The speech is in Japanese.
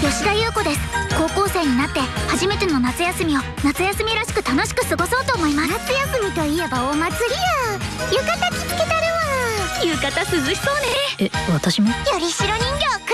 吉田優子です。高校生になって初めての夏休みを夏休みらしく楽しく過ごそうと思います。夏休みといえばお祭りや。浴衣着付けたるわ。浴衣涼しそうね。え私も？よりしろ人形